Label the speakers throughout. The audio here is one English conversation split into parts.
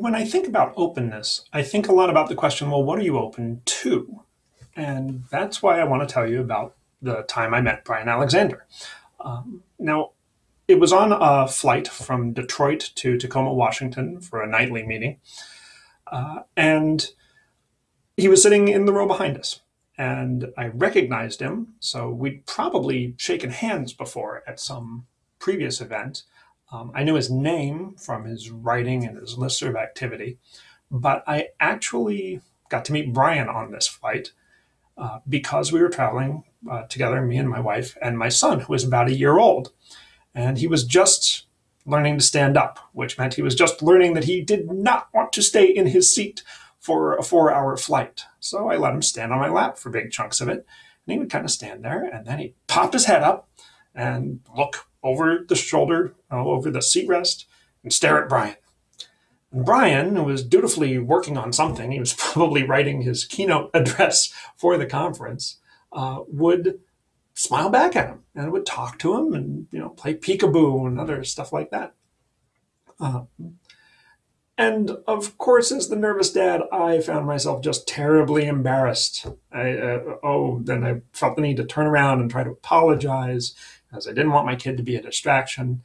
Speaker 1: when I think about openness, I think a lot about the question well, what are you open to? And that's why I want to tell you about the time I met Bryan Alexander. Um, now, it was on a flight from Detroit to Tacoma, Washington for a NITLE meeting. Uh, and he was sitting in the row behind us. And I recognized him. So we'd probably shaken hands before at some previous event. Um, I knew his name from his writing and his listserv activity, but I actually got to meet Bryan on this flight uh, because we were traveling uh, together, me and my wife and my son, who was about a year old. And he was just learning to stand up, which meant he was just learning that he did not want to stay in his seat for a four hour flight. So I let him stand on my lap for big chunks of it. And he would kind of stand there and then he'd pop his head up and look over the shoulder, uh, over the seat rest, and stare at Bryan. And Bryan, who was dutifully working on something, he was probably writing his keynote address for the conference, uh, would smile back at him and would talk to him and you know play peekaboo and other stuff like that. Uh, and of course, as the nervous dad, I found myself just terribly embarrassed. I, uh, oh, then I felt the need to turn around and try to apologize as I didn't want my kid to be a distraction.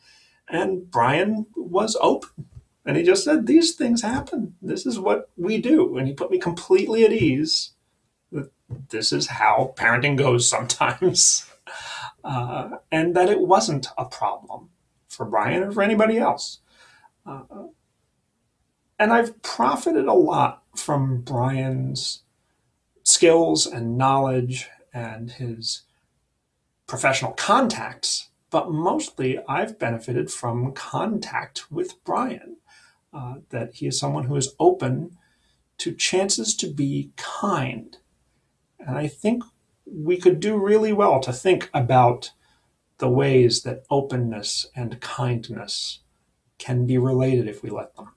Speaker 1: And Bryan was open. And he just said, These things happen. This is what we do. And he put me completely at ease. This is how parenting goes sometimes. Uh, and that it wasn't a problem for Bryan or for anybody else. Uh, and I've profited a lot from Bryan's skills and knowledge and his professional contacts, but mostly I've benefited from contact with Bryan. Uh, that he is someone who is open to chances to be kind. And I think we could do really well to think about the ways that openness and kindness can be related if we let them.